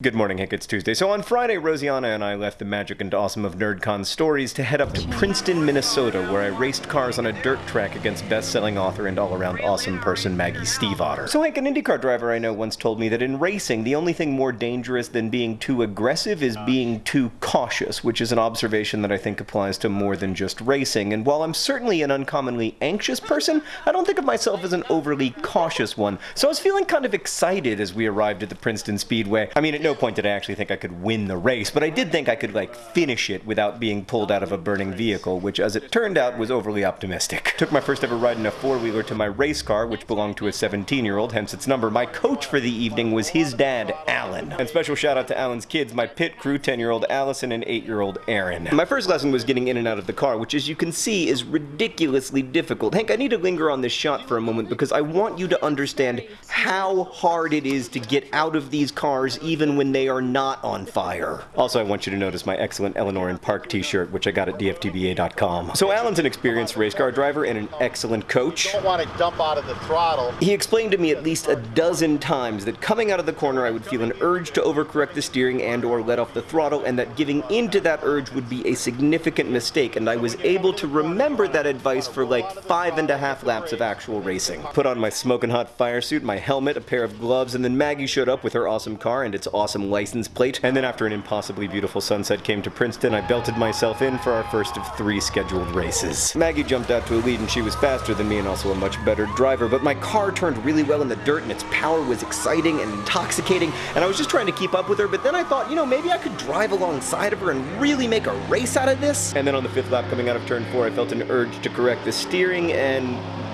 Good morning, Hank. It's Tuesday. So on Friday, Rosianna and I left the magic and awesome of NerdCon stories to head up to Princeton, Minnesota, where I raced cars on a dirt track against best-selling author and all-around awesome person Maggie Stiefvater. So Hank, an IndyCar driver I know once told me that in racing, the only thing more dangerous than being too aggressive is being too cautious, which is an observation that I think applies to more than just racing. And while I'm certainly an uncommonly anxious person, I don't think of myself as an overly cautious one. So I was feeling kind of excited as we arrived at the Princeton Speedway. I mean, no point did I actually think I could win the race, but I did think I could, like, finish it without being pulled out of a burning vehicle, which, as it turned out, was overly optimistic. Took my first ever ride in a four-wheeler to my race car, which belonged to a 17-year-old, hence its number. My coach for the evening was his dad, Alan. And special shout out to Alan's kids, my pit crew, 10-year-old Allison and 8-year-old Aaron. My first lesson was getting in and out of the car, which, as you can see, is ridiculously difficult. Hank, I need to linger on this shot for a moment because I want you to understand how hard it is to get out of these cars even when they are not on fire. Also, I want you to notice my excellent Eleanor and Park t-shirt, which I got at dftba.com. So Alan's an experienced race car driver and an excellent coach. don't want to dump out of the throttle. He explained to me at least a dozen times that coming out of the corner I would feel an urge to overcorrect the steering and or let off the throttle and that giving into that urge would be a significant mistake and I was able to remember that advice for like five and a half laps of actual racing. Put on my smoking hot fire suit, my helmet, a pair of gloves, and then Maggie showed up with her awesome car and its awesome license plate. And then after an impossibly beautiful sunset came to Princeton, I belted myself in for our first of three scheduled races. Maggie jumped out to a lead and she was faster than me and also a much better driver, but my car turned really well in the dirt and its power was exciting and intoxicating, and I was just trying to keep up with her, but then I thought, you know, maybe I could drive alongside of her and really make a race out of this. And then on the fifth lap coming out of turn four, I felt an urge to correct the steering, and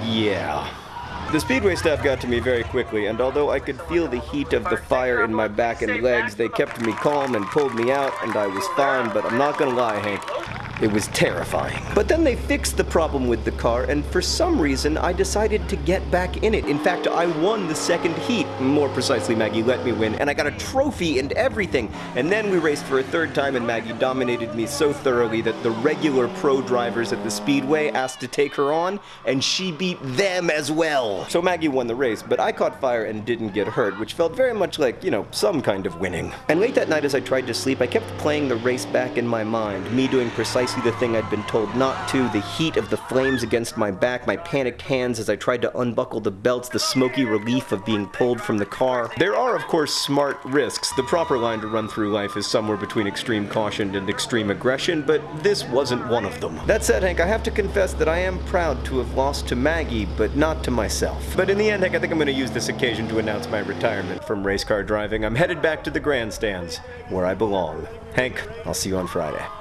yeah. The speedway staff got to me very quickly, and although I could feel the heat of the fire in my back and legs, they kept me calm and pulled me out, and I was fine, but I'm not gonna lie, Hank. It was terrifying. But then they fixed the problem with the car, and for some reason, I decided to get back in it. In fact, I won the second heat. More precisely, Maggie let me win, and I got a trophy and everything. And then we raced for a third time, and Maggie dominated me so thoroughly that the regular pro drivers at the Speedway asked to take her on, and she beat them as well. So Maggie won the race, but I caught fire and didn't get hurt, which felt very much like, you know, some kind of winning. And late that night as I tried to sleep, I kept playing the race back in my mind, me doing precisely the thing I'd been told not to, the heat of the flames against my back, my panicked hands as I tried to unbuckle the belts, the smoky relief of being pulled from the car. There are, of course, smart risks. The proper line to run through life is somewhere between extreme caution and extreme aggression, but this wasn't one of them. That said, Hank, I have to confess that I am proud to have lost to Maggie, but not to myself. But in the end, Hank, I think I'm going to use this occasion to announce my retirement from race car driving. I'm headed back to the grandstands, where I belong. Hank, I'll see you on Friday.